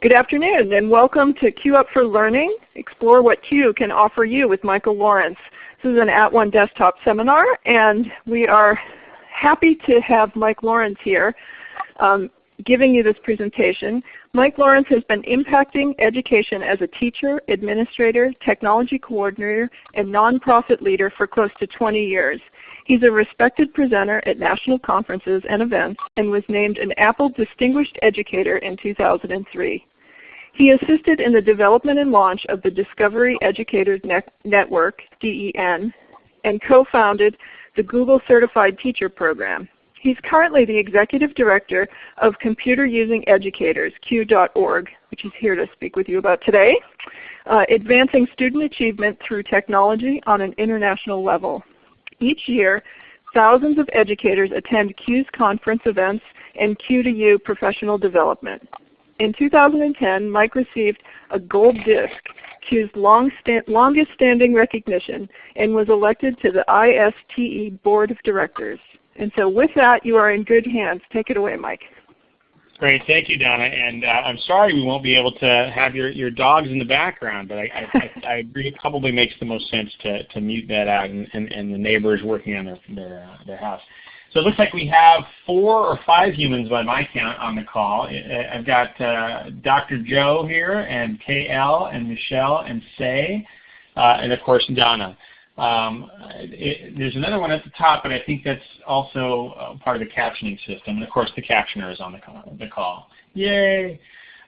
Good afternoon and welcome to CUE Up for Learning. Explore what CUE can offer you with Michael Lawrence. This is an @ONE Desktop seminar and we are happy to have Mike Lawrence here um, giving you this presentation. Mike Lawrence has been impacting education as a teacher, administrator, technology coordinator, and nonprofit leader for close to 20 years. He's a respected presenter at national conferences and events and was named an Apple Distinguished Educator in 2003. He assisted in the development and launch of the Discovery Educators Network, DEN, and co-founded the Google Certified Teacher Program. He's currently the Executive Director of Computer Using Educators, CUE.org, which is here to speak with you about today, uh, advancing student achievement through technology on an international level. Each year, thousands of educators attend CUE's conference events and Q2U professional development. In 2010, Mike received a gold disc, CUE's long longest standing recognition, and was elected to the ISTE Board of Directors. And so with that, you are in good hands. Take it away, Mike. Great, thank you, Donna. And uh, I'm sorry we won't be able to have your, your dogs in the background, but I, I, I agree it probably makes the most sense to, to mute that out and, and, and the neighbors working on their, their, uh, their house. So it looks like we have four or five humans by my count on the call. I've got uh, Dr. Joe here, and KL, and Michelle, and Say, uh, and of course Donna. Um, it, there's another one at the top, but I think that's also uh, part of the captioning system. And of course, the captioner is on the call. The call. Yay!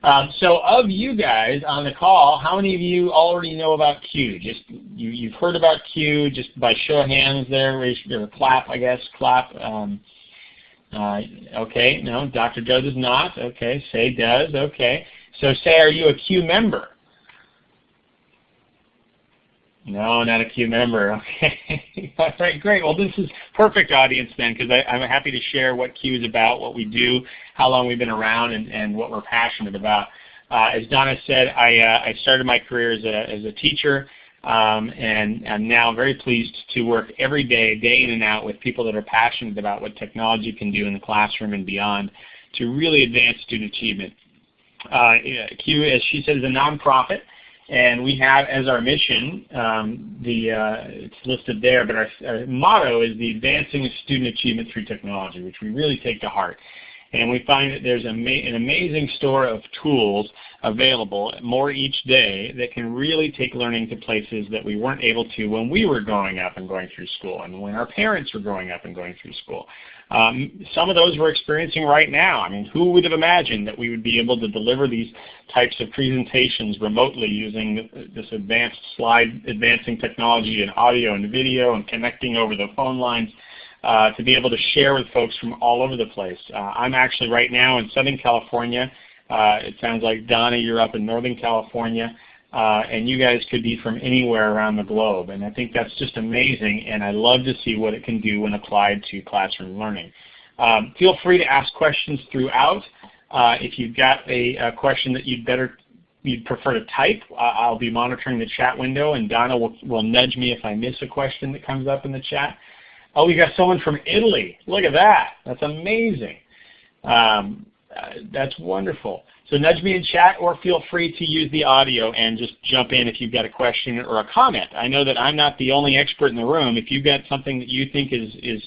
Um, so of you guys on the call, how many of you already know about CUE? Just you, you've heard about CUE just by show of hands there, raise or clap, I guess, clap. Um, uh, okay, no, Dr. Joe does not. Okay, Say does. Okay, so Say, are you a CUE member? No, not a CUE member. Okay. All right, great. Well, this is perfect audience then because I'm happy to share what CUE is about, what we do, how long we've been around, and, and what we're passionate about. Uh, as Donna said, I, uh, I started my career as a, as a teacher, um, and I'm now very pleased to work every day, day in and out, with people that are passionate about what technology can do in the classroom and beyond to really advance student achievement. Uh, CUE, as she said, is a nonprofit. And we have as our mission, um, the uh, it's listed there, but our, our, motto is the advancing student achievement through technology, which we really take to heart. And we find that there's an amazing store of tools available, more each day, that can really take learning to places that we weren't able to when we were growing up and going through school, and when our parents were growing up and going through school. Um, some of those we're experiencing right now. I mean, who would have imagined that we would be able to deliver these types of presentations remotely using this advanced slide advancing technology and audio and video and connecting over the phone lines uh, to be able to share with folks from all over the place. Uh, I'm actually right now in Southern California. Uh, it sounds like Donna, you're up in Northern California uh, and you guys could be from anywhere around the globe. And I think that's just amazing, and I love to see what it can do when applied to classroom learning. Um, feel free to ask questions throughout. Uh, if you've got a, a, question that you'd better you'd prefer to type, uh, I'll be monitoring the chat window, and Donna will, will nudge me if I miss a question that comes up in the chat. Oh, we got someone from Italy. Look at that. That's amazing. Um, uh, that's wonderful. So nudge me in chat or feel free to use the audio and just jump in if you've got a question or a comment. I know that I'm not the only expert in the room. If you've got something that you think is, is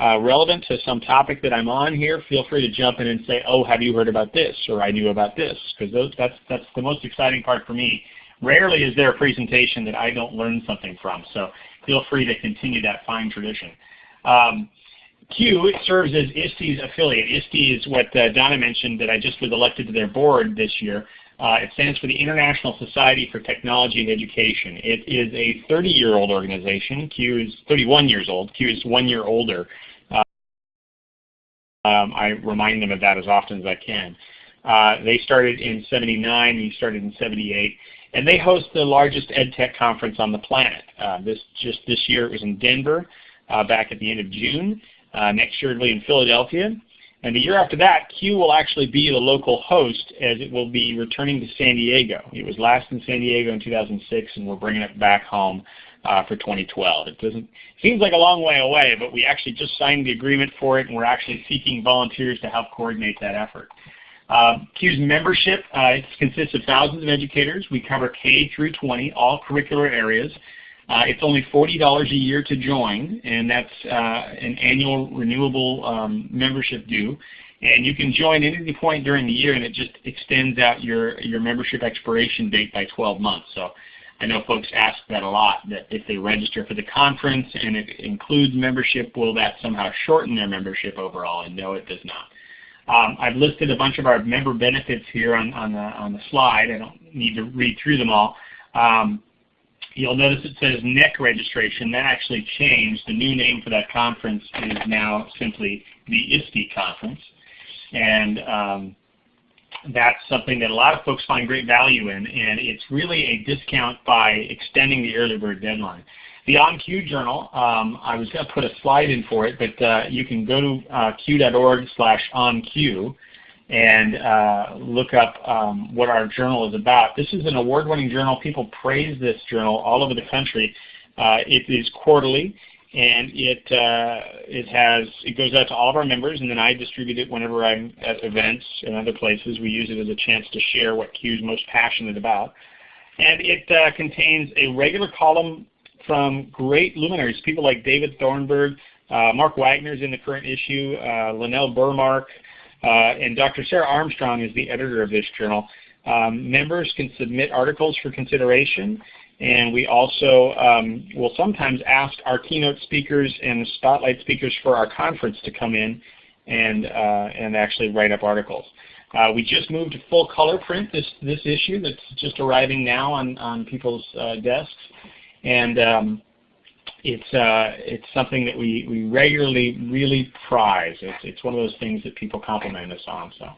uh, relevant to some topic that I'm on here, feel free to jump in and say, oh, have you heard about this? Or I knew about this. Because that's, that's the most exciting part for me. Rarely is there a presentation that I don't learn something from. So feel free to continue that fine tradition. Um, CUE serves as ISTE's affiliate. ISTE is what uh, Donna mentioned that I just was elected to their board this year. Uh, it stands for the International Society for Technology and Education. It is a 30-year-old organization. CUE is 31 years old. CUE is one year older. Uh, um, I remind them of that as often as I can. Uh, they started in 79, we started in 78, and they host the largest EdTech conference on the planet. Uh, this Just this year it was in Denver back at the end of June. Uh, next year it'll be in Philadelphia. And the year after that, CUE will actually be the local host as it will be returning to San Diego. It was last in San Diego in 2006 and we're bringing it back home uh, for 2012. It doesn't seems like a long way away, but we actually just signed the agreement for it and we're actually seeking volunteers to help coordinate that effort. Uh, CUE's membership uh, consists of thousands of educators. We cover K through 20, all curricular areas. Uh, it's only $40 a year to join, and that's uh, an annual renewable um, membership due. And you can join at any point during the year, and it just extends out your, your membership expiration date by 12 months. So I know folks ask that a lot, that if they register for the conference and it includes membership, will that somehow shorten their membership overall? And no, it does not. Um, I've listed a bunch of our member benefits here on, on, the, on the slide. I don't need to read through them all. Um, you'll notice it says NECC registration. That actually changed. The new name for that conference is now simply the ISTE conference. And um, that's something that a lot of folks find great value in, and it's really a discount by extending the early bird deadline. The OnCUE journal, um, I was going to put a slide in for it, but uh, you can go to uh, cue.org slash OnCue and uh, look up um, what our journal is about. This is an award-winning journal. People praise this journal all over the country. Uh, it is quarterly and it uh, it has it goes out to all of our members, and then I distribute it whenever I'm at events and other places. We use it as a chance to share what CUE's most passionate about, and it uh, contains a regular column from great luminaries, people like David Thornburg, uh, Mark Wagner's in the current issue, uh, Lynell Burmark, and Dr. Sarah Armstrong is the editor of this journal. Um, members can submit articles for consideration. And we also um, will sometimes ask our keynote speakers and spotlight speakers for our conference to come in and, uh, and actually write up articles. Uh, we just moved to full color print this, this issue that's just arriving now on, on people's uh, desks. And um, it's, uh, it's something that we, we regularly really prize. It's, it's one of those things that people compliment us on. So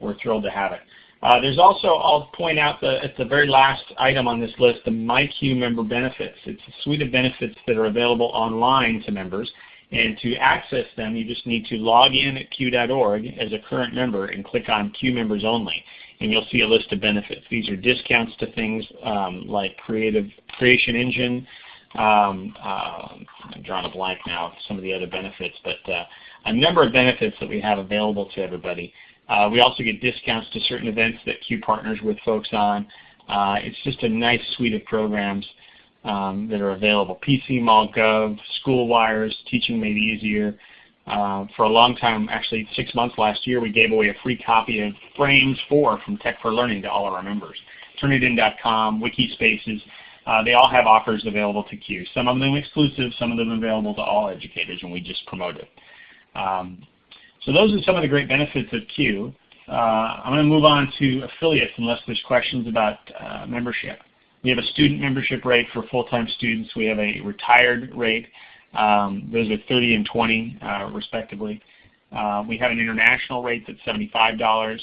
we're thrilled to have it. Uh, there's also, I'll point out the, at the very last item on this list, the MyCUE member benefits. It's a suite of benefits that are available online to members. And to access them, you just need to log in at CUE.org as a current member and click on Q members only. And you'll see a list of benefits. These are discounts to things um, like Creative Creation Engine. Um, uh, I'm drawing a blank now some of the other benefits, but uh, a number of benefits that we have available to everybody. Uh, we also get discounts to certain events that CUE partners with folks on. Uh, it's just a nice suite of programs um, that are available. PC, Mall, Gov, SchoolWires, Teaching Made Easier. Uh, for a long time, actually six months last year, we gave away a free copy of Frames 4 from Tech for Learning to all of our members. Turnitin.com, Wikispaces, uh, they all have offers available to CUE. Some of them exclusive, some of them available to all educators, and we just promote it. Um, so those are some of the great benefits of CUE. Uh, I'm going to move on to affiliates unless there's questions about uh, membership. We have a student membership rate for full-time students. We have a retired rate. Um, those are 30 and 20 uh, respectively. Uh, we have an international rate that's $75.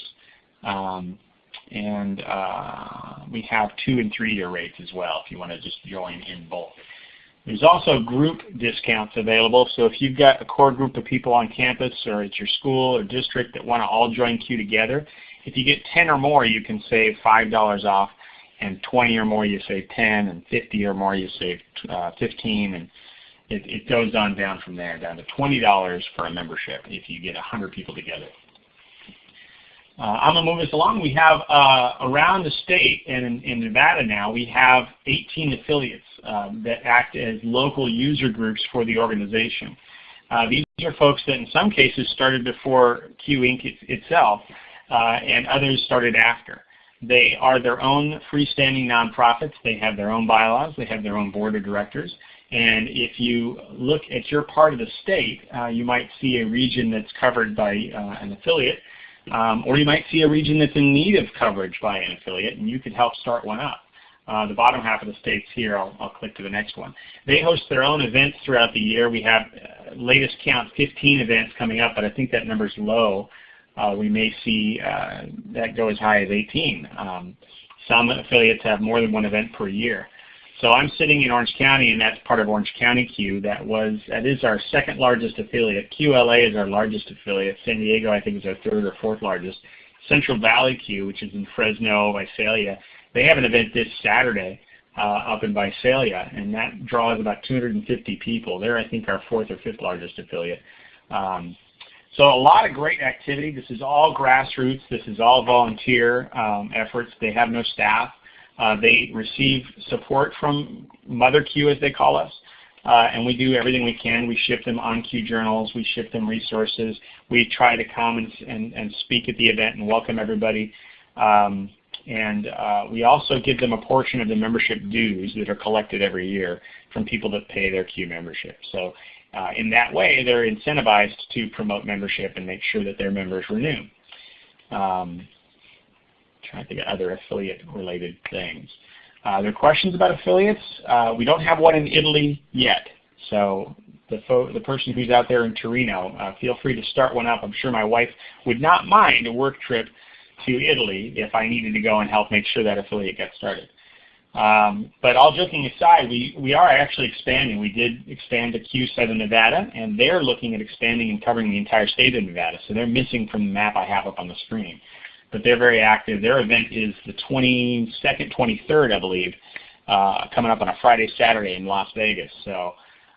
Um, and uh, we have two and three year rates as well if you want to just join in both. There's also group discounts available. So if you've got a core group of people on campus or at your school or district that want to all join CUE together, if you get 10 or more, you can save $5 off, and 20 or more, you save 10, and 50 or more, you save uh, 15, and it, it goes on down from there, down to $20 for a membership if you get 100 people together. Uh, I'm going to move this along. We have uh, around the state and in, in, Nevada now, we have 18 affiliates um, that act as local user groups for the organization. Uh, these are folks that in some cases started before CUE Inc. It, itself uh, and others started after. They are their own freestanding nonprofits. They have their own bylaws. They have their own board of directors. And if you look at your part of the state, uh, you might see a region that's covered by uh, an affiliate um, or you might see a region that's in need of coverage by an affiliate, and you could help start one up. Uh, the bottom half of the states here, I'll, I'll, click to the next one. They host their own events throughout the year. We have, uh, latest count, 15 events coming up, but I think that number's low. Uh, we may see uh, that go as high as 18. Um, some affiliates have more than one event per year. So I'm sitting in Orange County, and that's part of Orange County CUE. That was that is our second largest affiliate. QLA is our largest affiliate. San Diego, I think, is our third or fourth largest. Central Valley CUE, which is in Fresno, Visalia, they have an event this Saturday uh, up in Visalia, and that draws about 250 people. They're, I think, our fourth or fifth largest affiliate. Um, So a lot of great activity. This is all grassroots. This is all volunteer um, efforts. They have no staff. Uh, they receive support from Mother CUE, as they call us. Uh, and we do everything we can. We ship them on CUE journals. We ship them resources. We try to come and, and, and speak at the event and welcome everybody. Um, and uh, we also give them a portion of the membership dues that are collected every year from people that pay their CUE membership. So uh, in that way, they're incentivized to promote membership and make sure that their members renew. Um, trying to think of other affiliate-related things. Uh, there are questions about affiliates. Uh, we don't have one in Italy yet. So the, the person who's out there in Torino, uh, feel free to start one up. I'm sure my wife would not mind a work trip to Italy if I needed to go and help make sure that affiliate gets started. Um, but all joking aside, we, we are actually expanding. We did expand to Q7 Nevada, and they're looking at expanding and covering the entire state of Nevada. So they're missing from the map I have up on the screen. But they're very active. Their event is the 22nd, 23rd, I believe, uh, coming up on a Friday, Saturday in Las Vegas. So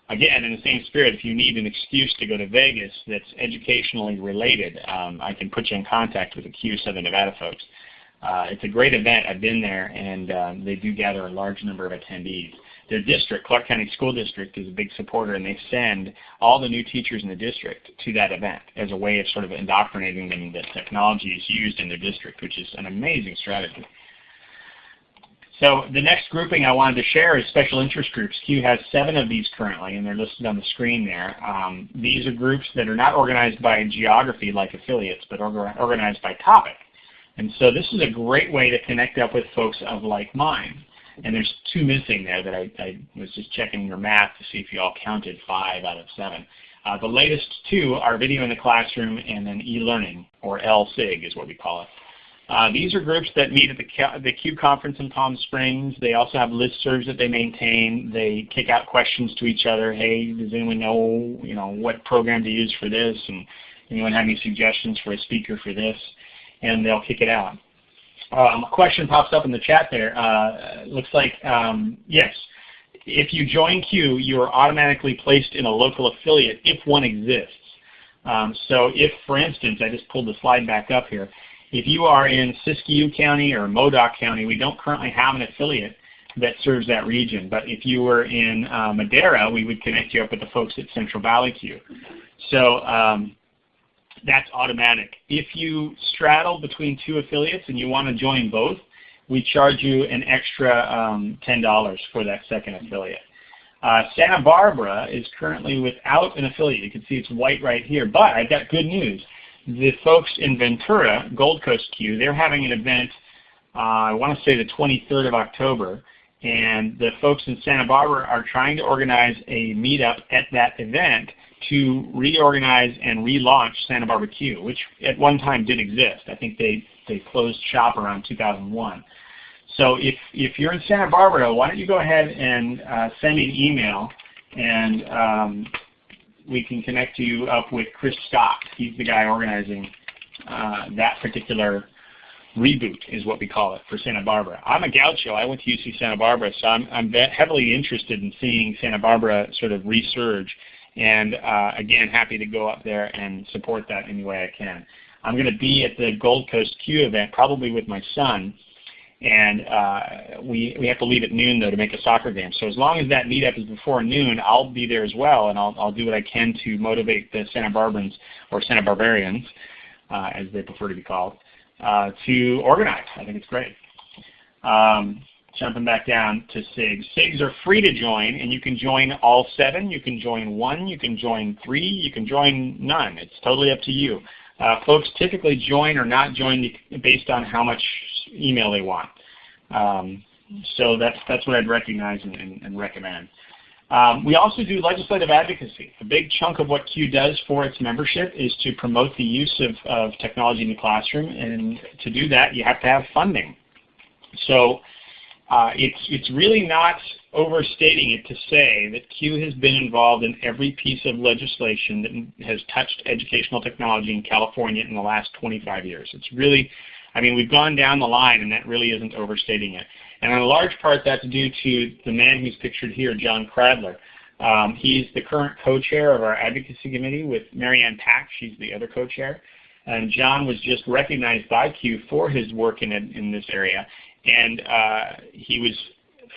again, in the same spirit, if you need an excuse to go to Vegas that's educationally related, um, I can put you in contact with the Q7 Nevada folks. Uh, it's a great event. I've been there, and um, they do gather a large number of attendees. Their district, Clark County School District, is a big supporter, and they send all the new teachers in the district to that event as a way of sort of indoctrinating them that technology is used in their district, which is an amazing strategy. So the next grouping I wanted to share is special interest groups. CUE has seven of these currently, and they're listed on the screen there. Um, these are groups that are not organized by geography like affiliates, but organized by topic. And so this is a great way to connect up with folks of like mind. And there's two missing there that I, I was just checking your math to see if you all counted five out of seven. Uh, the latest two are video in the classroom and then e-learning, or LSIG is what we call it. Uh, these are groups that meet at the, the CUE conference in Palm Springs. They also have listservs that they maintain. They kick out questions to each other. Hey, does anyone know, you know, what program to use for this? And anyone have any suggestions for a speaker for this? and they'll kick it out. Um, a question pops up in the chat there. Uh, looks like, um, yes, if you join CUE, you are automatically placed in a local affiliate if one exists. Um, so if, for instance, I just pulled the slide back up here, if you are in Siskiyou County or Modoc County, we don't currently have an affiliate that serves that region. But if you were in uh, Madera, we would connect you up with the folks at Central Valley CUE. So um, that's automatic. If you straddle between two affiliates and you want to join both, we charge you an extra um, $10 for that second affiliate. Uh, Santa Barbara is currently without an affiliate. You can see it's white right here, but I've got good news. The folks in Ventura, Gold Coast CUE, they're having an event, uh, I want to say the 23rd of October, and the folks in Santa Barbara are trying to organize a meetup at that event to reorganize and relaunch Santa Barbara CUE, which at one time did exist. I think they, they closed shop around 2001. So if, if you're in Santa Barbara, why don't you go ahead and uh, send me an email and um, we can connect you up with Chris Scott. He's the guy organizing uh, that particular reboot is what we call it for Santa Barbara. I'm a gaucho. I went to UC Santa Barbara, so I'm, I'm heavily interested in seeing Santa Barbara sort of resurge and uh, again, happy to go up there and support that any way I can. I'm going to be at the Gold Coast CUE event, probably with my son, and uh, we, we have to leave at noon though to make a soccer game. So as long as that meetup is before noon, I'll be there as well, and I'll, I'll do what I can to motivate the Santa Barbarans, or Santa Barbarians, uh, as they prefer to be called, uh, to organize. I think it's great. Um, jumping back down to SIGs. SIGs are free to join, and you can join all seven. You can join one. You can join three. You can join none. It's totally up to you. Uh, folks typically join or not join based on how much email they want. Um, so that's, that's what I'd recognize and, and, and recommend. Um, we also do legislative advocacy. A big chunk of what CUE does for its membership is to promote the use of, of technology in the classroom, and to do that you have to have funding. So uh, it's, it's really not overstating it to say that CUE has been involved in every piece of legislation that has touched educational technology in California in the last 25 years. It's really, I mean, we've gone down the line and that really isn't overstating it. And in large part that's due to the man who's pictured here, John Cradler. Um, he's the current co-chair of our advocacy committee with Marianne Pack. She's the other co-chair. And John was just recognized by CUE for his work in, in this area. And uh, he was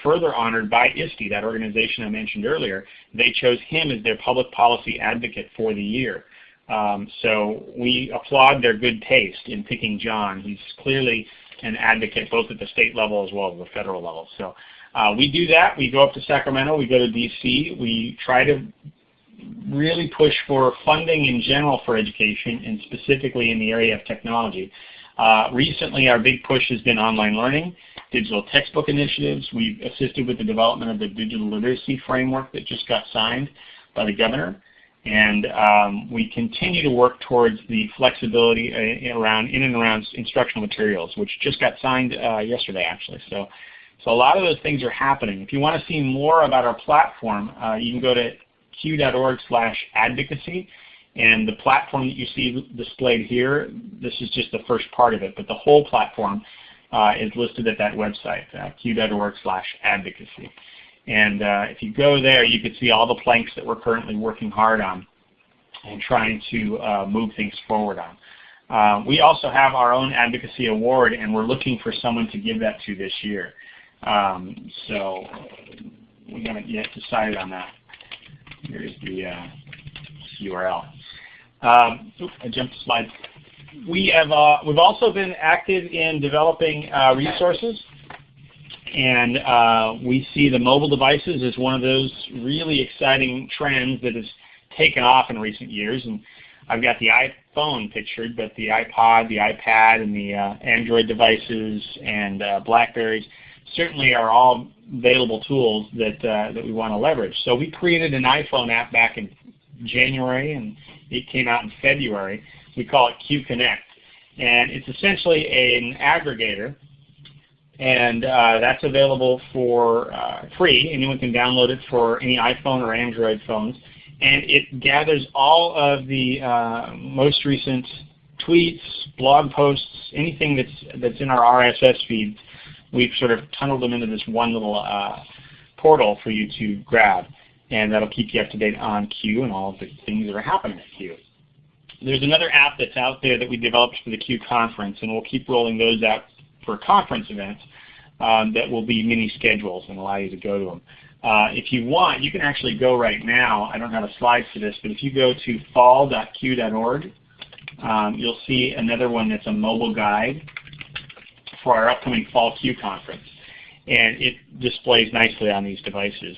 further honored by ISTE, that organization I mentioned earlier. They chose him as their public policy advocate for the year. Um, so we applaud their good taste in picking John. He's clearly an advocate both at the state level as well as the federal level. So uh, we do that. We go up to Sacramento. We go to D.C. We try to really push for funding in general for education and specifically in the area of technology. Uh, recently, our big push has been online learning, digital textbook initiatives. We've assisted with the development of the digital literacy framework that just got signed by the governor. And um, we continue to work towards the flexibility uh, around in and around instructional materials, which just got signed uh, yesterday actually. So, so a lot of those things are happening. If you want to see more about our platform, uh, you can go to cue.org slash advocacy. And the platform that you see displayed here, this is just the first part of it, but the whole platform uh, is listed at that website, uh, cue.org slash advocacy. And uh, if you go there, you can see all the planks that we're currently working hard on and trying to uh, move things forward on. Uh, we also have our own advocacy award, and we're looking for someone to give that to this year. Um, so we haven't yet decided on that. Here's the uh, URL. Um, I jumped slide. We have uh, we've also been active in developing uh, resources, and uh, we see the mobile devices as one of those really exciting trends that has taken off in recent years. And I've got the iPhone pictured, but the iPod, the iPad, and the uh, Android devices and uh, Blackberries certainly are all available tools that, uh, that we want to leverage. So we created an iPhone app back in January and it came out in February. We call it CUE Connect. And it's essentially an aggregator and uh, that's available for uh, free. Anyone can download it for any iPhone or Android phones. And it gathers all of the uh, most recent tweets, blog posts, anything that's, that's in our RSS feed we've sort of tunneled them into this one little uh, portal for you to grab. And that'll keep you up to date on CUE and all of the things that are happening at CUE. There's another app that's out there that we developed for the CUE conference, and we'll keep rolling those out for conference events um, that will be mini schedules and allow you to go to them. Uh, if you want, you can actually go right now. I don't have a slide for this, but if you go to fall.cue.org, um, you'll see another one that's a mobile guide for our upcoming Fall CUE conference. And it displays nicely on these devices.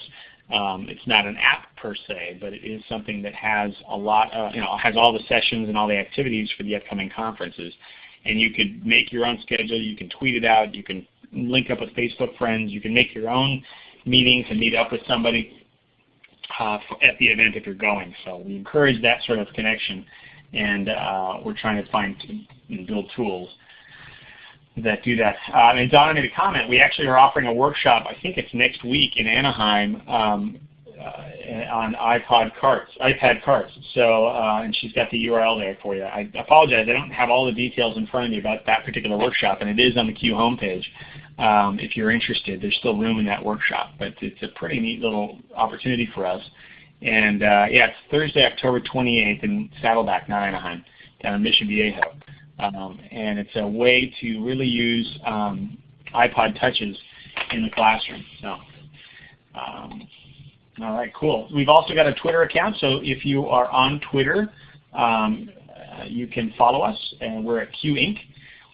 Um, it's not an app per se, but it is something that has a lot, of, you know, has all the sessions and all the activities for the upcoming conferences. And you could make your own schedule, you can tweet it out, you can link up with Facebook friends, you can make your own meetings and meet up with somebody uh, at the event if you're going. So we encourage that sort of connection and uh, we're trying to find and build tools that do that. Um, and Donna made a comment. We actually are offering a workshop. I think it's next week in Anaheim um, uh, on iPod carts, iPad carts. So, uh, and she's got the URL there for you. I apologize. I don't have all the details in front of me about that particular workshop, and it is on the CUE homepage. Um, if you're interested, there's still room in that workshop, but it's a pretty neat little opportunity for us. And uh, yeah, it's Thursday, October 28th in Saddleback, not Anaheim, down in Mission Viejo. Um, and it's a way to really use um, iPod touches in the classroom. So, um, all right, cool. We've also got a Twitter account, so if you are on Twitter, um, uh, you can follow us, and we're at CUE Inc.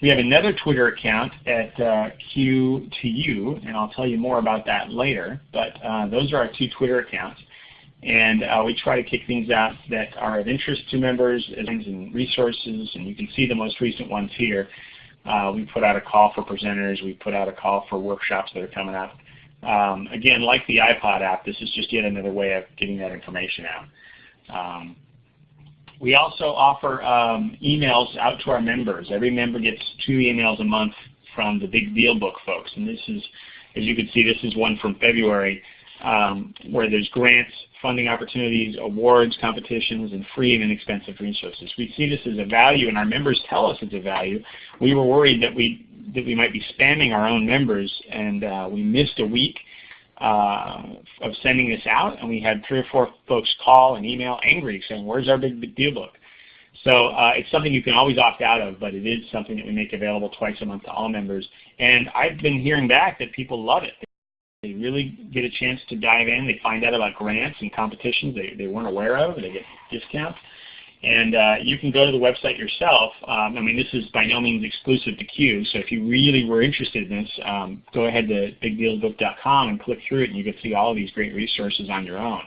We have another Twitter account at uh, Q2U, and I'll tell you more about that later, but uh, those are our two Twitter accounts. And uh, we try to kick things out that are of interest to members things and resources, and you can see the most recent ones here. Uh, we put out a call for presenters. We put out a call for workshops that are coming up. Um, again, like the iPod app, this is just yet another way of getting that information out. Um, we also offer um, emails out to our members. Every member gets two emails a month from the Big Deal Book folks. And this is, as you can see, this is one from February um, where there's grants, funding opportunities, awards, competitions, and free and inexpensive resources. We see this as a value, and our members tell us it's a value. We were worried that we that we might be spamming our own members, and uh, we missed a week uh, of sending this out, and we had three or four folks call and email angry saying, where's our big deal book? So uh, it's something you can always opt out of, but it is something that we make available twice a month to all members. And I've been hearing back that people love it. They really get a chance to dive in. They find out about grants and competitions they, they weren't aware of. They get discounts. And uh, you can go to the website yourself. Um, I mean, this is by no means exclusive to CUE, so if you really were interested in this, um, go ahead to bigdealsbook.com and click through it, and you can see all of these great resources on your own.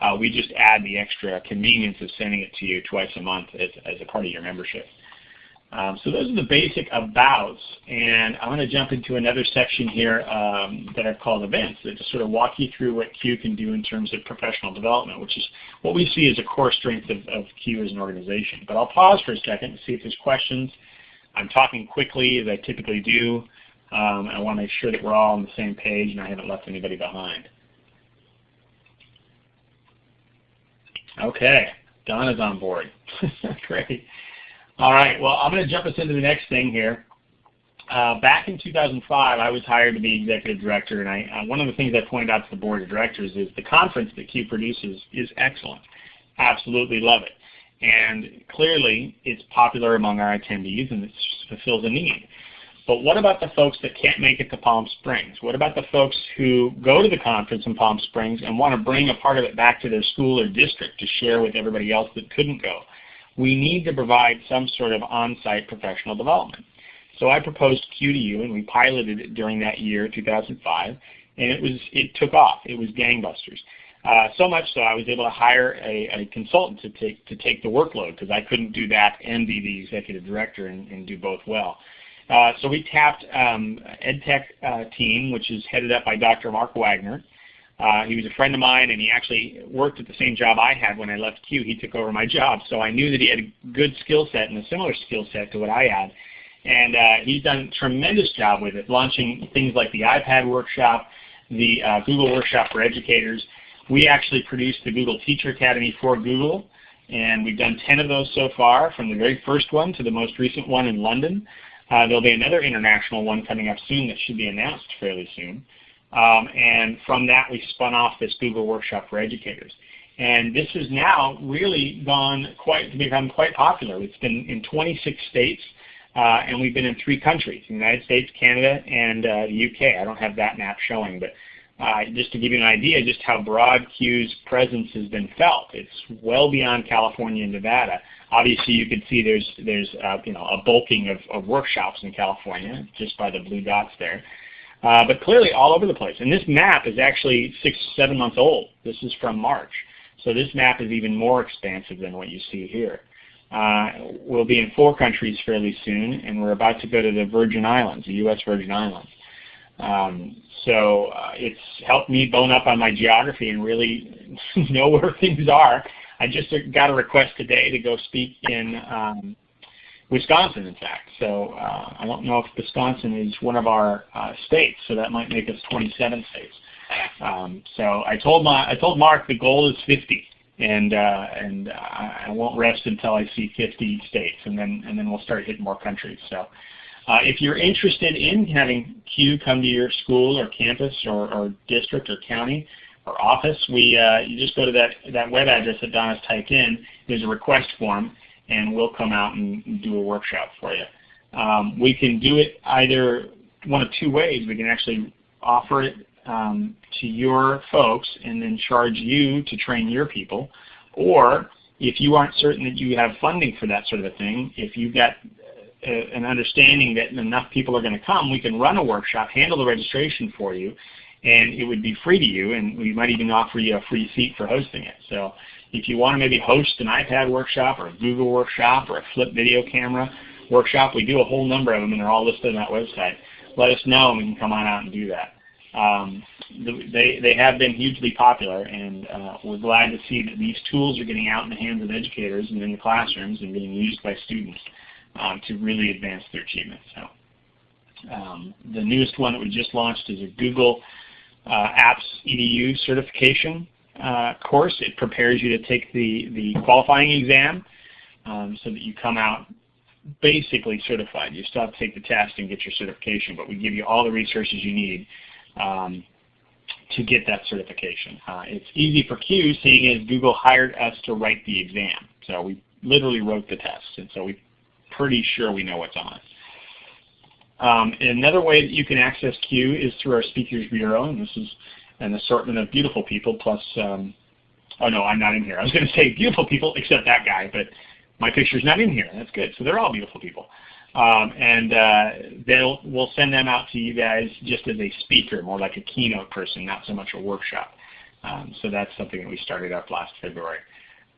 Uh, we just add the extra convenience of sending it to you twice a month as, as a part of your membership. Um, so those are the basic abouts, and I'm going to jump into another section here um, that I've called events that just sort of walk you through what CUE can do in terms of professional development, which is what we see as a core strength of, of CUE as an organization. But I'll pause for a second to see if there's questions. I'm talking quickly as I typically do. Um, I want to make sure that we're all on the same page and I haven't left anybody behind. Okay, Donna's on board. Great. All right, well, I'm going to jump us into the next thing here. Uh, back in 2005, I was hired to be executive director, and I, uh, one of the things I pointed out to the board of directors is the conference that CUE produces is excellent. Absolutely love it. And clearly, it's popular among our attendees, and it fulfills a need. But what about the folks that can't make it to Palm Springs? What about the folks who go to the conference in Palm Springs and want to bring a part of it back to their school or district to share with everybody else that couldn't go? We need to provide some sort of on-site professional development. So I proposed CUE to you, and we piloted it during that year, 2005, and it was it took off. It was gangbusters. Uh, so much so I was able to hire a, a consultant to take to take the workload because I couldn't do that and be the executive director and, and do both well. Uh, so we tapped um, EdTech uh, team, which is headed up by Dr. Mark Wagner, uh, he was a friend of mine, and he actually worked at the same job I had when I left CUE. He took over my job, so I knew that he had a good skill set and a similar skill set to what I had. And uh, he's done a tremendous job with it, launching things like the iPad workshop, the uh, Google workshop for educators. We actually produced the Google Teacher Academy for Google, and we've done 10 of those so far, from the very first one to the most recent one in London. Uh, there'll be another international one coming up soon that should be announced fairly soon. Um, and from that, we spun off this Google Workshop for Educators. And this has now really gone quite become quite popular. It's been in 26 states, uh, and we've been in three countries: the United States, Canada, and uh, the UK. I don't have that map showing, but uh, just to give you an idea, just how broad CUE's presence has been felt. It's well beyond California and Nevada. Obviously, you can see there's there's uh, you know a bulking of, of workshops in California just by the blue dots there. Uh, but clearly all over the place. And this map is actually six, seven months old. This is from March. So this map is even more expansive than what you see here. Uh, we'll be in four countries fairly soon, and we're about to go to the Virgin Islands, the U.S. Virgin Islands. Um, so uh, it's helped me bone up on my geography and really know where things are. I just got a request today to go speak in um, Wisconsin, in fact. So uh, I don't know if Wisconsin is one of our uh, states, so that might make us 27 states. Um, so I told my I told Mark the goal is 50, and uh, and I won't rest until I see 50 states, and then and then we'll start hitting more countries. So. Uh, if you're interested in having CUE come to your school or campus or, or district or county or office, we uh, you just go to that, that web address that Donna's typed in. There's a request form, and we'll come out and do a workshop for you. Um, we can do it either one of two ways. We can actually offer it um, to your folks and then charge you to train your people. Or if you aren't certain that you have funding for that sort of a thing, if you've got a, uh, an understanding that enough people are going to come, we can run a workshop, handle the registration for you, and it would be free to you, and we might even offer you a free seat for hosting it. So if you want to maybe host an iPad workshop or a Google workshop or a flip video camera workshop, we do a whole number of them and they're all listed on that website. Let us know and we can come on out and do that. Um, they, they have been hugely popular and uh, we're glad to see that these tools are getting out in the hands of educators and in the classrooms and being used by students um, to really advance their achievement. So, um, the newest one that we just launched is a Google Apps EDU certification uh, course. It prepares you to take the, the qualifying exam um, so that you come out basically certified. You still have to take the test and get your certification, but we give you all the resources you need um, to get that certification. Uh, it's easy for CUE seeing as Google hired us to write the exam. So we literally wrote the test, and so we're pretty sure we know what's on it. Um, another way that you can access CUE is through our Speakers Bureau, and this is an assortment of beautiful people plus, um, oh no, I'm not in here. I was going to say beautiful people except that guy, but my picture's not in here. That's good. So they're all beautiful people. Um, and uh, they'll we'll send them out to you guys just as a speaker, more like a keynote person, not so much a workshop. Um, so that's something that we started up last February.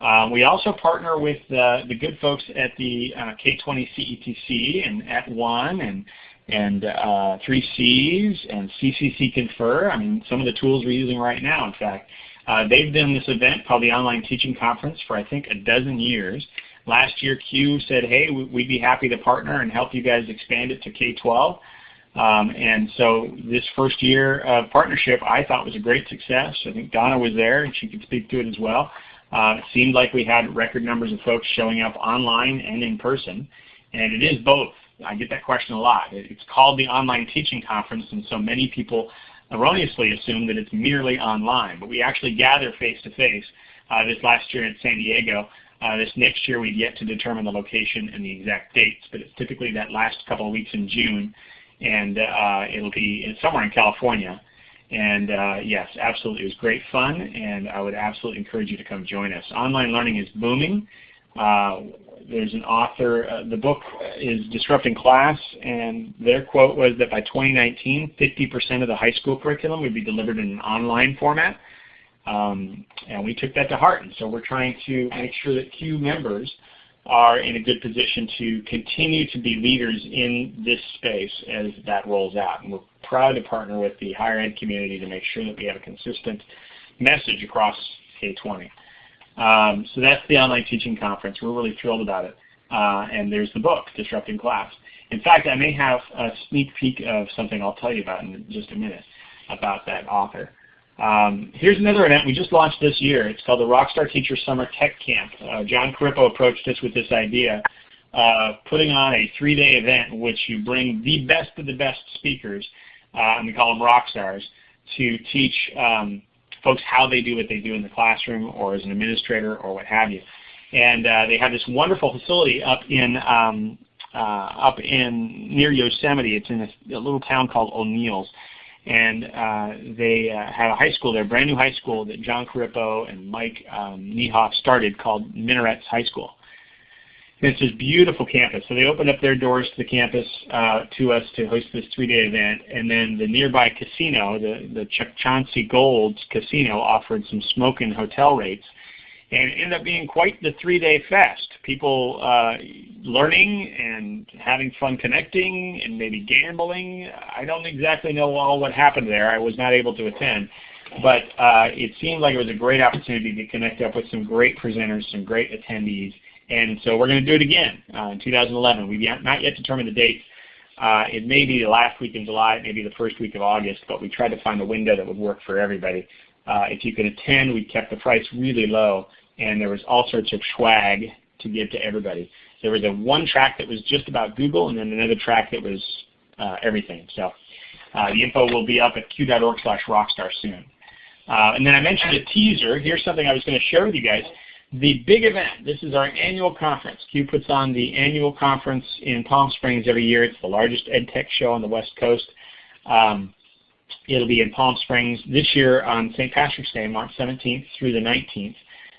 Um, we also partner with uh, the good folks at the uh, K20 CETC and at @ONE and and uh, 3Cs and CCC Confer. I mean, some of the tools we're using right now, in fact. Uh, they've done this event called the Online Teaching Conference for I think a dozen years. Last year CUE said, hey, we'd be happy to partner and help you guys expand it to K-12. Um, and so this first year of partnership I thought was a great success. I think Donna was there and she could speak to it as well. Uh, it seemed like we had record numbers of folks showing up online and in person. And it is both. I get that question a lot. It's called the Online Teaching Conference and so many people erroneously assume that it's merely online. But we actually gather face-to-face. -face, uh, this last year in San Diego uh, this next year we've yet to determine the location and the exact dates, but it's typically that last couple of weeks in June, and uh, it'll be somewhere in California. And uh, yes, absolutely, it was great fun, and I would absolutely encourage you to come join us. Online learning is booming. Uh, there's an author, uh, the book is Disrupting Class, and their quote was that by 2019, 50% of the high school curriculum would be delivered in an online format. Um, and we took that to heart. And so we're trying to make sure that CUE members are in a good position to continue to be leaders in this space as that rolls out. And we're proud to partner with the higher ed community to make sure that we have a consistent message across K-20. Um, so that's the online teaching conference. We're really thrilled about it. Uh, and there's the book, Disrupting Class. In fact, I may have a sneak peek of something I'll tell you about in just a minute about that author. Um, here's another event we just launched this year. It's called the Rockstar Teacher Summer Tech Camp. Uh, John Corippo approached us with this idea, of putting on a three-day event in which you bring the best of the best speakers, uh, and we call them rock stars, to teach um, folks how they do what they do in the classroom or as an administrator or what have you. And uh, they have this wonderful facility up in um, uh, up in near Yosemite. It's in a, a little town called O'Neals and uh, they uh, have a high school there, brand new high school that John Corippo and Mike um, Niehoff started called Minarets High School. It's this beautiful campus. So they opened up their doors to the campus uh, to us to host this three-day event, and then the nearby casino, the, the Chukchansi Gold's casino, offered some smoking hotel rates and it ended up being quite the three-day fest. People uh, learning and having fun connecting and maybe gambling. I don't exactly know all what happened there. I was not able to attend. But uh, it seemed like it was a great opportunity to connect up with some great presenters, some great attendees. And so we're going to do it again uh, in 2011. We've not yet determined the dates. Uh, it may be the last week in July, it may be the first week of August, but we tried to find a window that would work for everybody. Uh, if you could attend, we kept the price really low and there was all sorts of swag to give to everybody. There was a one track that was just about Google, and then another track that was uh, everything. So uh, the info will be up at cue.org slash rockstar soon. Uh, and then I mentioned a teaser. Here's something I was going to share with you guys. The big event, this is our annual conference. CUE puts on the annual conference in Palm Springs every year. It's the largest ed tech show on the West Coast. Um, it'll be in Palm Springs this year on St. Patrick's Day, March 17th through the 19th.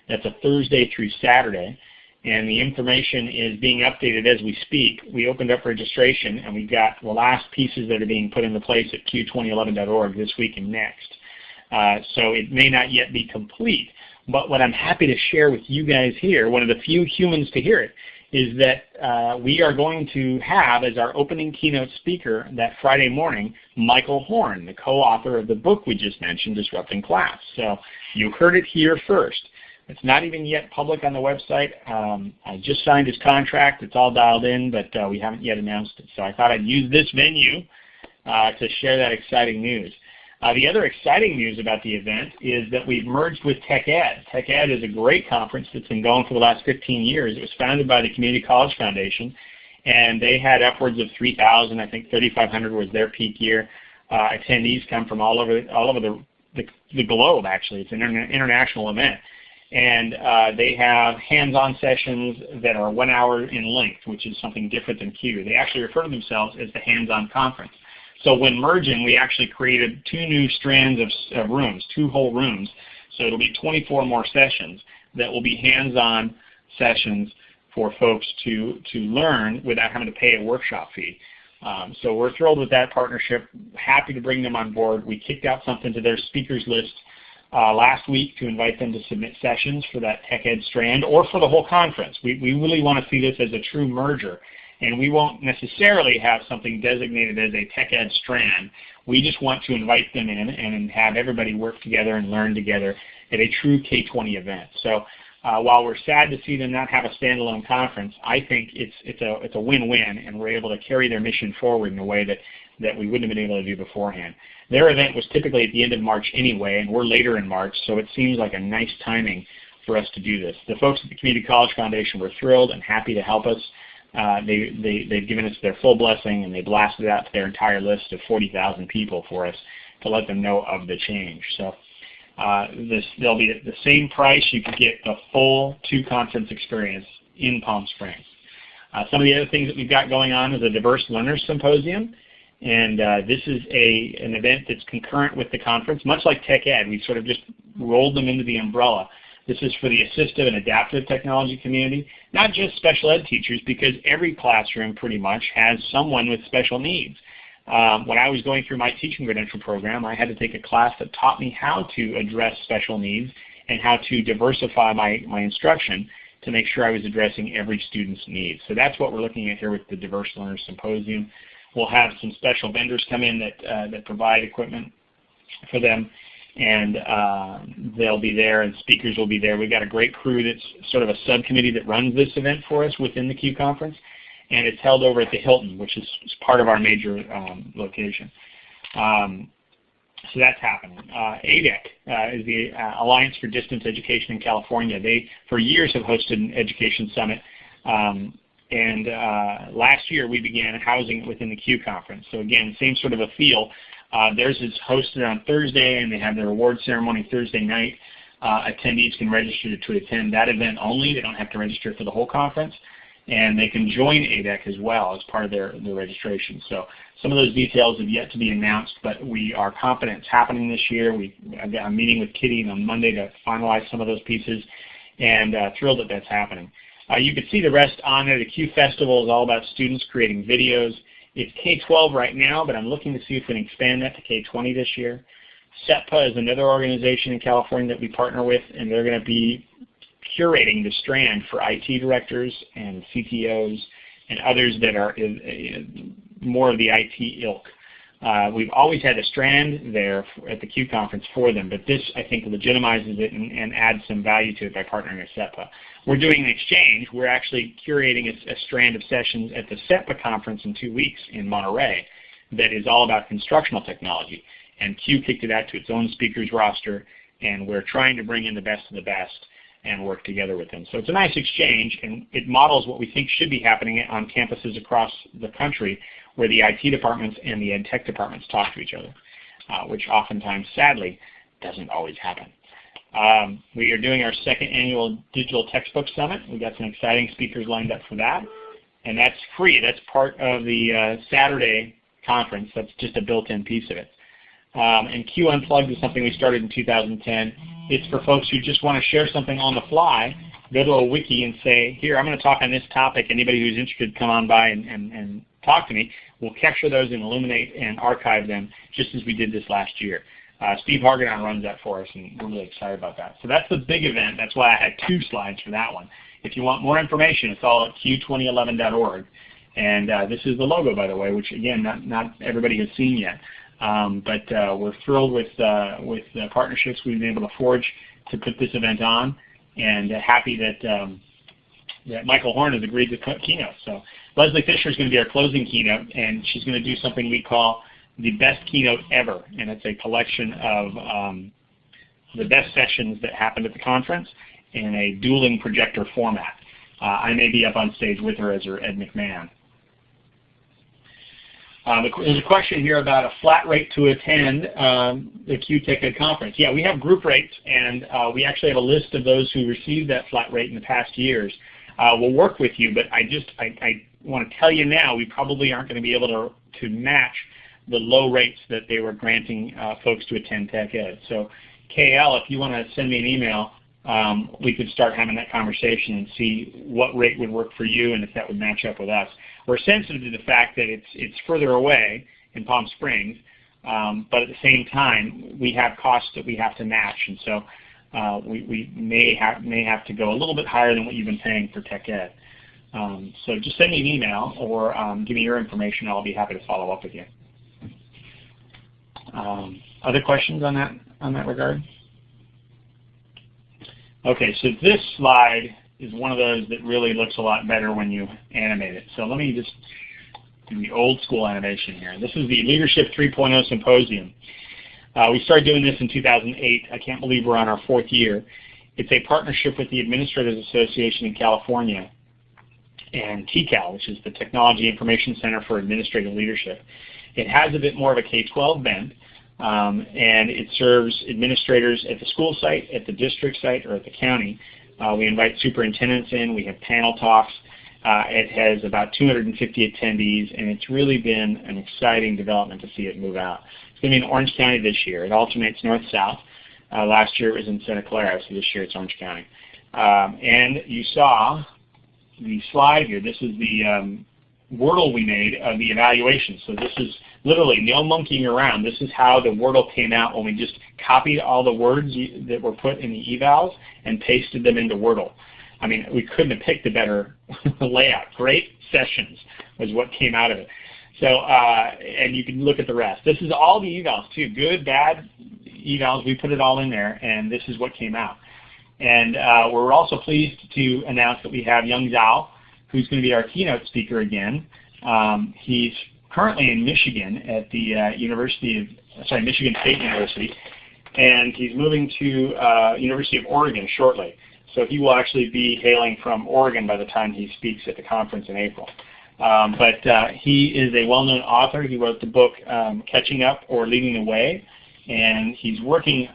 That's a Thursday through Saturday. And the information is being updated as we speak. We opened up registration and we've got the last pieces that are being put into place at q2011.org this week and next. Uh, so it may not yet be complete. But what I'm happy to share with you guys here, one of the few humans to hear it, is that uh, we are going to have as our opening keynote speaker that Friday morning, Michael Horn, the co-author of the book we just mentioned, Disrupting Class. So you heard it here first. It's not even yet public on the website. Um, I just signed his contract. It's all dialed in, but uh, we haven't yet announced it. So I thought I'd use this venue uh, to share that exciting news. Uh, the other exciting news about the event is that we've merged with TechEd. TechEd is a great conference that's been going for the last 15 years. It was founded by the Community College Foundation, and they had upwards of 3,000. I think 3,500 was their peak year. Uh, attendees come from all over all over the the, the globe, actually. It's an international event. And uh, they have hands-on sessions that are one hour in length, which is something different than CUE. They actually refer to themselves as the hands-on conference. So when merging, we actually created two new strands of, of rooms, two whole rooms. So it'll be 24 more sessions that will be hands-on sessions for folks to, to learn without having to pay a workshop fee. Um, so we're thrilled with that partnership, happy to bring them on board. We kicked out something to their speakers list uh, last week to invite them to submit sessions for that tech ed strand or for the whole conference. We, we really want to see this as a true merger. And we won't necessarily have something designated as a tech ed strand. We just want to invite them in and have everybody work together and learn together at a true K20 event. So uh, while we're sad to see them not have a standalone conference, I think it's it's a it's a win-win, and we're able to carry their mission forward in a way that that we wouldn't have been able to do beforehand. Their event was typically at the end of March anyway, and we're later in March, so it seems like a nice timing for us to do this. The folks at the Community College Foundation were thrilled and happy to help us. Uh, they, they, they've given us their full blessing, and they blasted out to their entire list of 40,000 people for us to let them know of the change. So uh, this, they'll be at the same price. You can get the full two-conference experience in Palm Springs. Uh, some of the other things that we've got going on is a Diverse Learners Symposium. And uh, this is a, an event that's concurrent with the conference, much like Tech Ed. We've sort of just rolled them into the umbrella. This is for the assistive and adaptive technology community, not just special ed teachers, because every classroom pretty much has someone with special needs. Um, when I was going through my teaching credential program, I had to take a class that taught me how to address special needs and how to diversify my, my instruction to make sure I was addressing every student's needs. So that's what we're looking at here with the Diverse Learners Symposium. We'll have some special vendors come in that, uh, that provide equipment for them and uh, they'll be there and speakers will be there. We've got a great crew that's sort of a subcommittee that runs this event for us within the CUE conference and it's held over at the Hilton, which is, is part of our major um, location. Um, so that's happening. Uh, ADEC uh, is the uh, Alliance for Distance Education in California. They, for years, have hosted an education summit. Um, and uh, last year, we began housing it within the CUE conference. So again, same sort of a feel. Uh, theirs is hosted on Thursday, and they have their award ceremony Thursday night. Uh, attendees can register to attend that event only. They don't have to register for the whole conference and they can join ADEC as well as part of their, their registration. So some of those details have yet to be announced, but we are confident it's happening this year. We, I'm meeting with Kitty on Monday to finalize some of those pieces, and uh, thrilled that that's happening. Uh, you can see the rest on there. The CUE Festival is all about students creating videos. It's K-12 right now, but I'm looking to see if we can expand that to K-20 this year. CETPA is another organization in California that we partner with, and they're going to be curating the strand for IT directors and CTOs and others that are uh, uh, more of the IT ilk. Uh, we've always had a strand there at the CUE conference for them, but this I think legitimizes it and, and adds some value to it by partnering with CETPA. We're doing an exchange. We're actually curating a, a strand of sessions at the CETPA conference in two weeks in Monterey that is all about constructional technology. And CUE kicked it out to its own speakers roster, and we're trying to bring in the best of the best and work together with them. So it's a nice exchange, and it models what we think should be happening on campuses across the country where the IT departments and the ed tech departments talk to each other, uh, which oftentimes, sadly, doesn't always happen. Um, we are doing our second annual Digital Textbook Summit. We've got some exciting speakers lined up for that. And that's free. That's part of the uh, Saturday conference. That's just a built-in piece of it. Um, and CUE Unplugged is something we started in 2010. It's for folks who just want to share something on the fly, go to a wiki and say, here, I'm going to talk on this topic. Anybody who's interested, come on by and, and, and talk to me. We'll capture those and illuminate and archive them just as we did this last year. Uh, Steve Hargadon runs that for us, and we're really excited about that. So that's the big event. That's why I had two slides for that one. If you want more information, it's all at cue2011.org. And uh, this is the logo, by the way, which again, not, not everybody has seen yet. Um, but uh, we're thrilled with, uh, with the partnerships we've been able to forge to put this event on and uh, happy that, um, that Michael Horn has agreed to keynote. So Leslie Fisher is going to be our closing keynote and she's going to do something we call the best keynote ever. And it's a collection of um, the best sessions that happened at the conference in a dueling projector format. Uh, I may be up on stage with her as her Ed McMahon. Um, there's a question here about a flat rate to attend um, the Tech conference. Yeah, we have group rates, and uh, we actually have a list of those who received that flat rate in the past years. Uh, we'll work with you, but I just I, I want to tell you now, we probably aren't going to be able to to match the low rates that they were granting uh, folks to attend Tech Ed. So, KL, if you want to send me an email, um, we could start having that conversation and see what rate would work for you and if that would match up with us. We're sensitive to the fact that it's, it's further away in Palm Springs, um, but at the same time, we have costs that we have to match, and so uh, we, we may, have, may have to go a little bit higher than what you've been paying for Tech Ed. Um, so just send me an email or um, give me your information. And I'll be happy to follow up with you. Um, other questions on that on that regard? Okay, so this slide is one of those that really looks a lot better when you animate it. So let me just do the old school animation here. This is the Leadership 3.0 Symposium. Uh, we started doing this in 2008. I can't believe we're on our fourth year. It's a partnership with the Administrators Association in California and TICAL, which is the Technology Information Center for Administrative Leadership. It has a bit more of a K-12 bend, um, and it serves administrators at the school site, at the district site, or at the county. Uh, we invite superintendents in. We have panel talks. Uh, it has about 250 attendees, and it's really been an exciting development to see it move out. It's going to be in Orange County this year. It alternates north-south. Uh, last year it was in Santa Clara, so this year it's Orange County. Um, and you saw the slide here. This is the um, Wordle we made of the evaluation. So this is literally no monkeying around. This is how the Wordle came out when we just copied all the words that were put in the evals and pasted them into Wordle. I mean, we couldn't have picked a better layout. Great sessions was what came out of it. So, uh, and you can look at the rest. This is all the evals too, good, bad evals. We put it all in there, and this is what came out. And uh, we're also pleased to announce that we have Yong Zhao, who's going to be our keynote speaker again. Um, he's currently in Michigan at the uh, University of, sorry, Michigan State University, and he's moving to uh, University of Oregon shortly. So he will actually be hailing from Oregon by the time he speaks at the conference in April. Um, but uh, he is a well-known author. He wrote the book um, Catching Up or Leading the Way, and he's working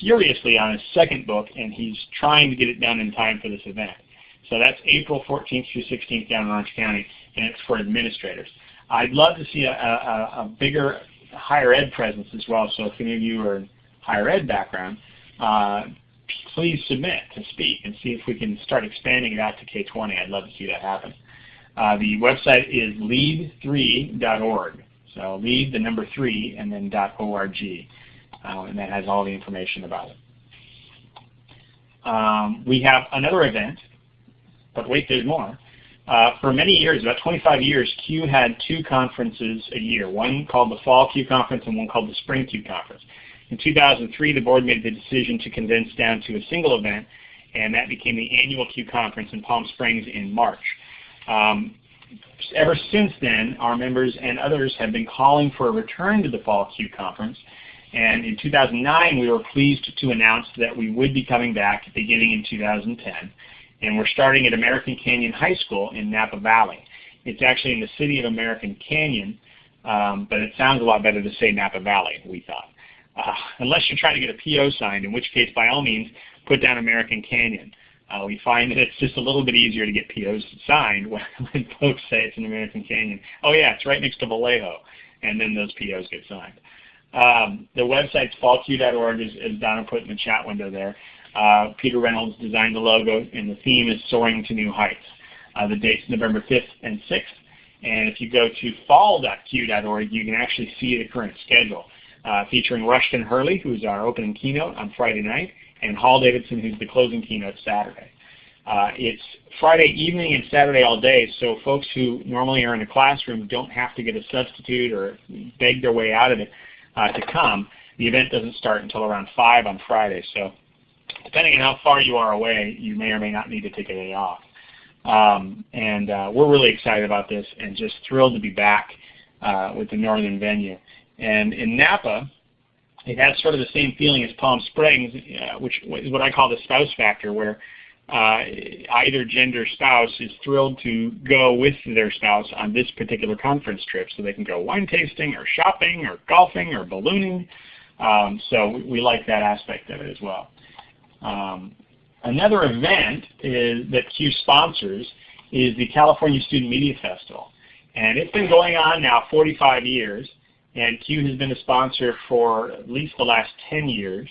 furiously on his second book, and he's trying to get it done in time for this event. So that's April 14th through 16th down in Orange County, and it's for administrators. I'd love to see a, a, a bigger higher ed presence as well, so if any of you are in higher ed background, uh, please submit to speak and see if we can start expanding it out to K-20. I'd love to see that happen. Uh, the website is lead3.org. So lead the number 3 and then .org. Uh, and that has all the information about it. Um, we have another event, but wait, there's more. Uh, for many years, about 25 years, CUE had two conferences a year, one called the Fall CUE Conference and one called the Spring CUE Conference. In 2003, the board made the decision to condense down to a single event, and that became the annual CUE Conference in Palm Springs in March. Um, ever since then, our members and others have been calling for a return to the Fall CUE Conference, and in 2009, we were pleased to announce that we would be coming back beginning in 2010. And we're starting at American Canyon High School in Napa Valley. It's actually in the city of American Canyon, um, but it sounds a lot better to say Napa Valley, we thought. Uh, unless you're trying to get a PO signed, in which case, by all means, put down American Canyon. Uh, we find that it's just a little bit easier to get POs signed when, when folks say it's an American Canyon. Oh yeah, it's right next to Vallejo, and then those POs get signed. Um, the website's fallcue.org, as, as Donna put in the chat window there. Uh, Peter Reynolds designed the logo, and the theme is Soaring to New Heights. Uh, the date's November 5th and 6th. And if you go to fall.cue.org, you can actually see the current schedule, uh, featuring Rushton Hurley, who's our opening keynote on Friday night, and Hall Davidson, who's the closing keynote Saturday. Uh, it's Friday evening and Saturday all day, so folks who normally are in a classroom don't have to get a substitute or beg their way out of it to come. The event doesn't start until around 5 on Friday, so depending on how far you are away, you may or may not need to take a day off. Um, and uh, we're really excited about this and just thrilled to be back uh, with the northern venue. And in Napa, it has sort of the same feeling as Palm Springs, uh, which is what I call the spouse factor, where uh, either gender spouse is thrilled to go with their spouse on this particular conference trip. So they can go wine tasting or shopping or golfing or ballooning. Um, so we like that aspect of it as well. Um, another event is, that Q sponsors is the California Student Media Festival. And it's been going on now 45 years, and Q has been a sponsor for at least the last 10 years.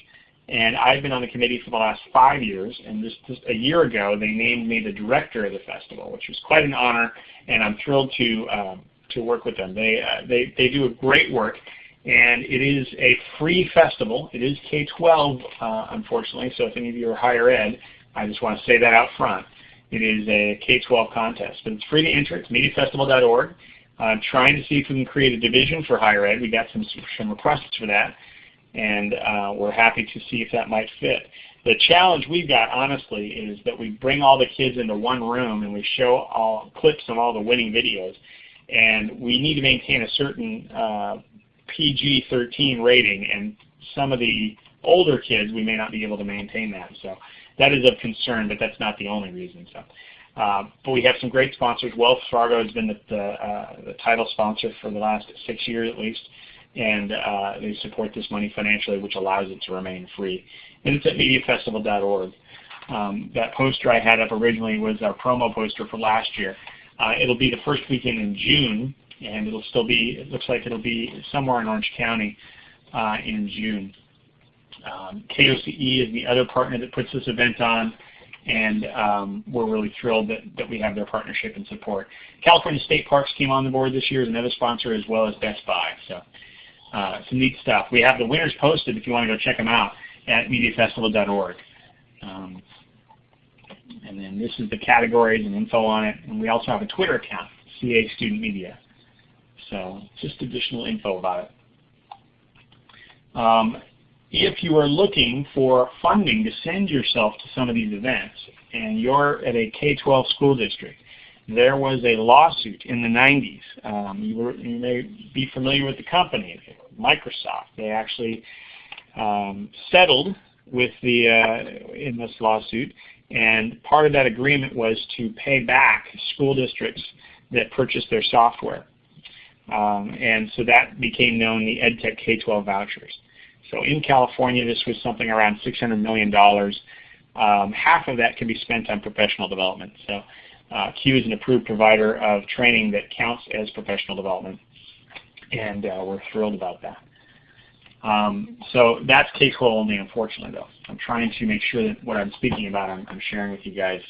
And I've been on the committee for the last five years, and just, just a year ago they named me the director of the festival, which was quite an honor, and I'm thrilled to um, to work with them. They, uh, they, they do a great work, and it is a free festival. It is K-12, uh, unfortunately, so if any of you are higher ed, I just want to say that out front. It is a K-12 contest, but it's free to enter. It's mediafestival.org. I'm trying to see if we can create a division for higher ed. We got some, some requests for that, and uh, we're happy to see if that might fit. The challenge we've got, honestly, is that we bring all the kids into one room and we show all clips of all the winning videos, and we need to maintain a certain uh, PG-13 rating, and some of the older kids, we may not be able to maintain that. So that is of concern, but that's not the only reason. So, uh, but we have some great sponsors. Wells Fargo has been the, the, uh, the title sponsor for the last six years at least, and uh, they support this money financially, which allows it to remain free. And it's at mediafestival.org. Um, that poster I had up originally was our promo poster for last year. Uh, it'll be the first weekend in June, and it'll still be, it looks like it'll be somewhere in Orange County uh, in June. Um, KOCE is the other partner that puts this event on, and um, we're really thrilled that, that we have their partnership and support. California State Parks came on the board this year as another sponsor as well as Best Buy. So uh, some neat stuff. We have the winners posted if you want to go check them out at mediafestival.org. Um, and then this is the categories and info on it. And we also have a Twitter account, CA Student Media. So just additional info about it. Um, if you are looking for funding to send yourself to some of these events and you're at a K-12 school district, there was a lawsuit in the 90s. Um, you, were, you, may be familiar with the company, Microsoft. They actually um, settled with the uh, in this lawsuit, and part of that agreement was to pay back school districts that purchased their software. Um, and so that became known the EdTech K-12 vouchers. So in California, this was something around $600 million. Um, half of that can be spent on professional development. So uh, CUE is an approved provider of training that counts as professional development, and uh, we're thrilled about that. Um, so that's K-12 only, unfortunately, though. I'm trying to make sure that what I'm speaking about, I'm, I'm sharing with you guys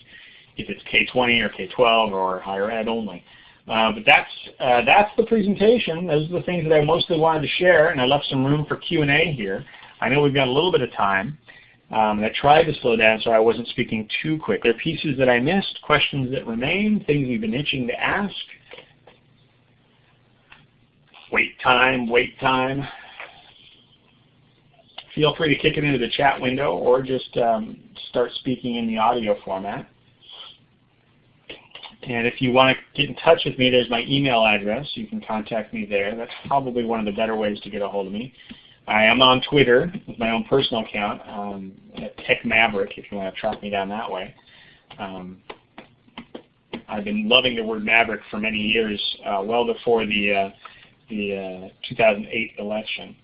if it's K-20 or K-12 or higher ed only. Uh, but that's uh, that's the presentation. Those are the things that I mostly wanted to share, and I left some room for Q&A here. I know we've got a little bit of time, um, and I tried to slow down so I wasn't speaking too quick. There are pieces that I missed, questions that remain, things we've been itching to ask. Wait time, wait time. Feel free to kick it into the chat window or just um, start speaking in the audio format. And if you want to get in touch with me, there's my email address. You can contact me there. That's probably one of the better ways to get a hold of me. I am on Twitter with my own personal account, um, at Tech Maverick, if you want to track me down that way. Um, I've been loving the word Maverick for many years, uh, well before the, uh, the uh, 2008 election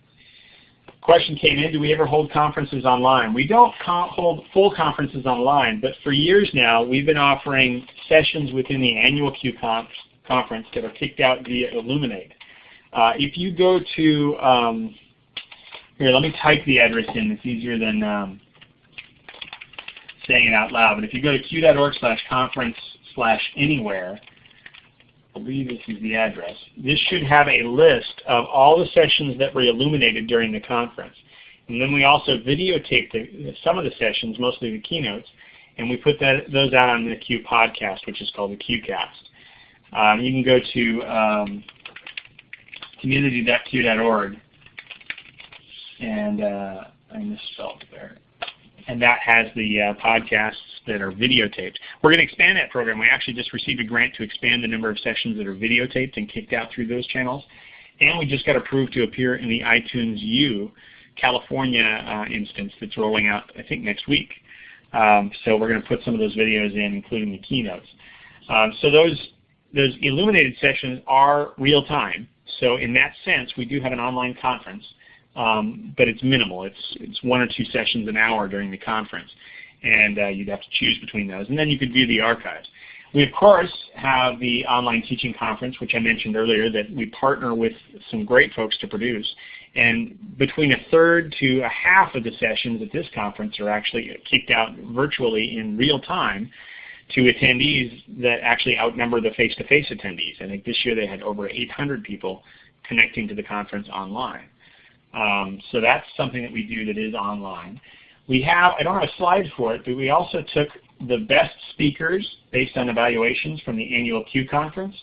question came in, do we ever hold conferences online? We don't hold full conferences online, but for years now we've been offering sessions within the annual conf conference that are kicked out via Elluminate. Uh, if you go to, um, here let me type the address in, it's easier than um, saying it out loud, but if you go to cue.org slash conference slash anywhere, I believe this is the address. This should have a list of all the sessions that were illuminated during the conference. And then we also videotaped the, some of the sessions, mostly the keynotes, and we put that, those out on the CUE podcast, which is called the QCast. Um, you can go to um, community.cue.org, and uh, I misspelled there and that has the uh, podcasts that are videotaped. We're going to expand that program. We actually just received a grant to expand the number of sessions that are videotaped and kicked out through those channels. And we just got approved to appear in the iTunes U California uh, instance that's rolling out, I think, next week. Um, so we're going to put some of those videos in, including the keynotes. Um, so those those illuminated sessions are real time. So in that sense, we do have an online conference, um, but it's minimal. It's it's one or two sessions an hour during the conference, and uh, you'd have to choose between those, and then you could view the archives. We of course have the online teaching conference, which I mentioned earlier, that we partner with some great folks to produce. And between a third to a half of the sessions at this conference are actually kicked out virtually in real time to attendees that actually outnumber the face-to-face -face attendees. I think this year they had over 800 people connecting to the conference online. Um, so that's something that we do that is online. We have, I don't have a slide for it, but we also took the best speakers based on evaluations from the annual CUE conference.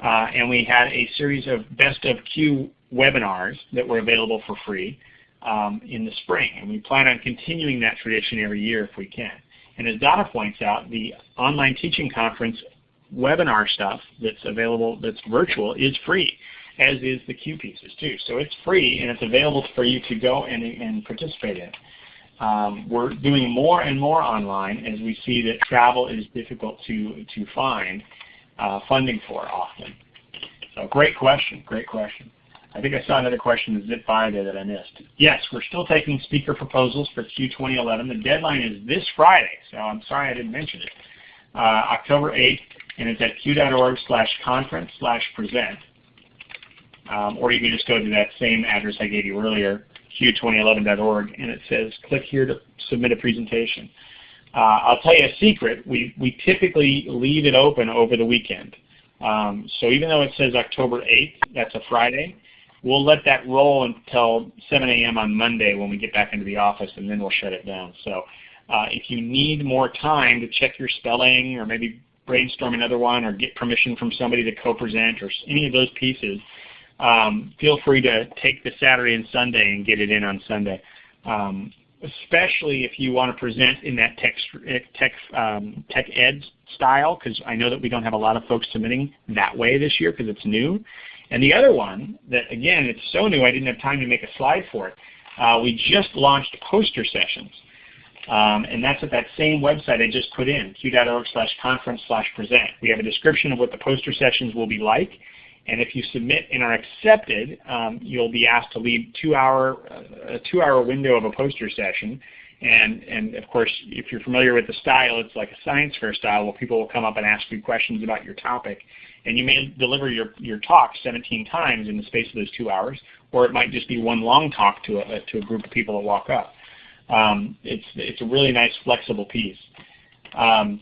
Uh, and we had a series of best of CUE webinars that were available for free um, in the spring. And we plan on continuing that tradition every year if we can. And as Donna points out, the online teaching conference webinar stuff that's available, that's virtual, is free, as is the CUE pieces too. So it's free and it's available for you to go and, and participate in. Um, we're doing more and more online as we see that travel is difficult to, to find uh, funding for often. So great question, great question. I think I saw another question zipped by there that I missed. Yes, we're still taking speaker proposals for CUE 2011. The deadline is this Friday, so I'm sorry I didn't mention it. Uh, October 8th, and it's at cue.org slash conference slash present. Um, or you can just go to that same address I gave you earlier, cue2011.org, and it says click here to submit a presentation. Uh, I'll tell you a secret. We, we typically leave it open over the weekend. Um, so even though it says October 8th, that's a Friday, we'll let that roll until 7 a.m. on Monday when we get back into the office, and then we'll shut it down. So uh, if you need more time to check your spelling or maybe brainstorm another one or get permission from somebody to co-present or any of those pieces, um, feel free to take the Saturday and Sunday and get it in on Sunday. Um, especially if you want to present in that tech, tech, um, tech ed style, because I know that we don't have a lot of folks submitting that way this year because it's new. And the other one that, again, it's so new I didn't have time to make a slide for it. Uh, we just launched poster sessions. Um, and that's at that same website I just put in, cue.org slash conference slash present. We have a description of what the poster sessions will be like. And if you submit and are accepted, um, you'll be asked to leave two hour, uh, a two-hour window of a poster session. And, and of course, if you're familiar with the style, it's like a science fair style where people will come up and ask you questions about your topic. And you may deliver your, your talk 17 times in the space of those two hours, or it might just be one long talk to a, to a group of people that walk up. Um, it's, it's a really nice flexible piece. Um,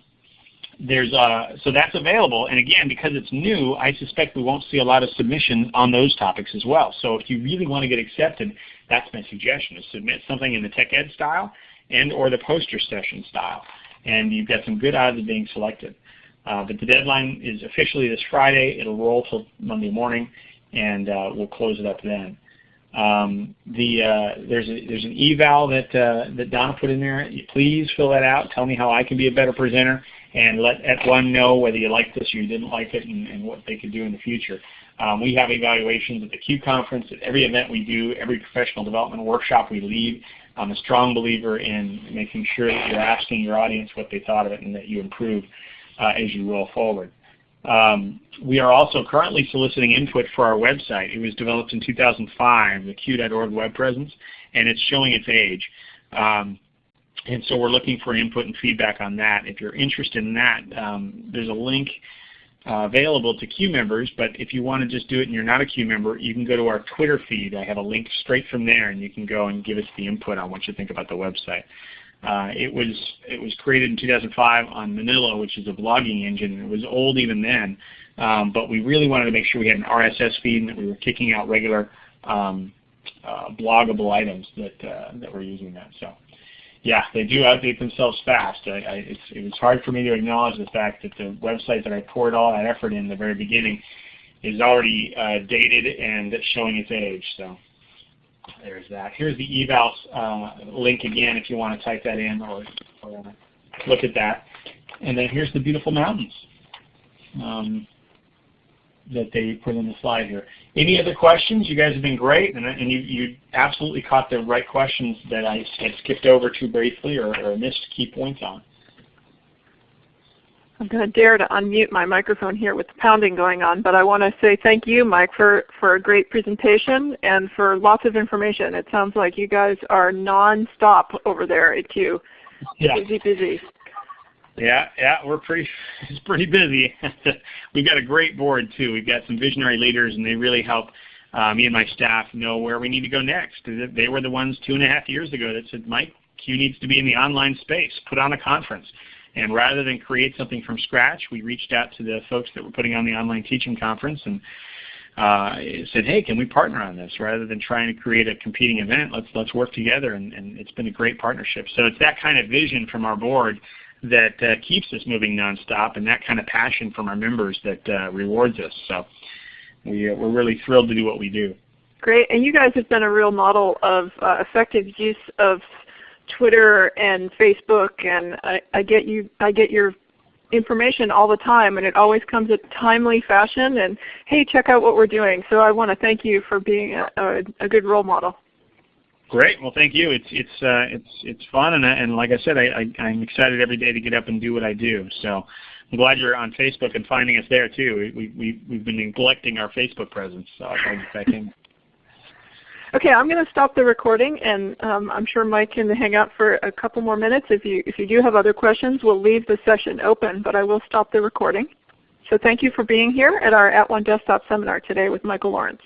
there's uh, so that's available, and again, because it's new, I suspect we won't see a lot of submissions on those topics as well. So if you really want to get accepted, that's my suggestion: is submit something in the tech ed style and or the poster session style, and you've got some good odds of being selected. Uh, but the deadline is officially this Friday. It'll roll till Monday morning, and uh, we'll close it up then. Um, the uh, there's a, there's an eval that uh, that Donna put in there. Please fill that out. Tell me how I can be a better presenter, and let one know whether you liked this or you didn't like it, and, and what they could do in the future. Um, we have evaluations at the CUE conference, at every event we do, every professional development workshop we lead. I'm a strong believer in making sure that you're asking your audience what they thought of it and that you improve uh, as you roll forward. Um, we are also currently soliciting input for our website. It was developed in 2005, the CUE.org web presence, and it's showing its age. Um, and so we're looking for input and feedback on that. If you're interested in that, um, there's a link uh, available to CUE members, but if you want to just do it and you're not a CUE member, you can go to our Twitter feed. I have a link straight from there, and you can go and give us the input on what you think about the website. Uh, it was it was created in 2005 on Manila, which is a blogging engine. It was old even then, um, but we really wanted to make sure we had an RSS feed and that we were kicking out regular um, uh, bloggable items that uh, that were using that. So, yeah, they do update themselves fast. I, I, it was hard for me to acknowledge the fact that the website that I poured all that effort in the very beginning is already uh, dated and showing its age. So there's that. Here's the evals uh, link again if you want to type that in or, or, look at that. And then here's the beautiful mountains. Um, that they put in the slide here. Any other questions? You guys have been great, and, and you, you absolutely caught the right questions that I had skipped over too briefly or, or missed key points on. I'm going to dare to unmute my microphone here with the pounding going on, but I want to say thank you, Mike, for, for a great presentation and for lots of information. It sounds like you guys are non-stop over there at CUE. Yeah. Busy, busy. Yeah, yeah, we're pretty it's pretty busy. We've got a great board too. We've got some visionary leaders, and they really help uh, me and my staff know where we need to go next. They were the ones two and a half years ago that said, Mike, CUE needs to be in the online space. Put on a conference. And rather than create something from scratch, we reached out to the folks that were putting on the online teaching conference and uh, said, "Hey, can we partner on this? Rather than trying to create a competing event, let's let's work together." And, and it's been a great partnership. So it's that kind of vision from our board that uh, keeps us moving nonstop, and that kind of passion from our members that uh, rewards us. So we uh, we're really thrilled to do what we do. Great, and you guys have been a real model of uh, effective use of Twitter and Facebook, and I, I get you. I get your information all the time, and it always comes in timely fashion. And hey, check out what we're doing. So I want to thank you for being a, a, a good role model. Great. Well, thank you. It's it's uh, it's it's fun, and and like I said, I, I am excited every day to get up and do what I do. So I'm glad you're on Facebook and finding us there too. We we we've been neglecting our Facebook presence, so I'll back in. Okay, I'm going to stop the recording, and um, I'm sure Mike can hang out for a couple more minutes. If you, if you do have other questions, we'll leave the session open, but I will stop the recording. So thank you for being here at our @ONE Desktop seminar today with Michael Lawrence.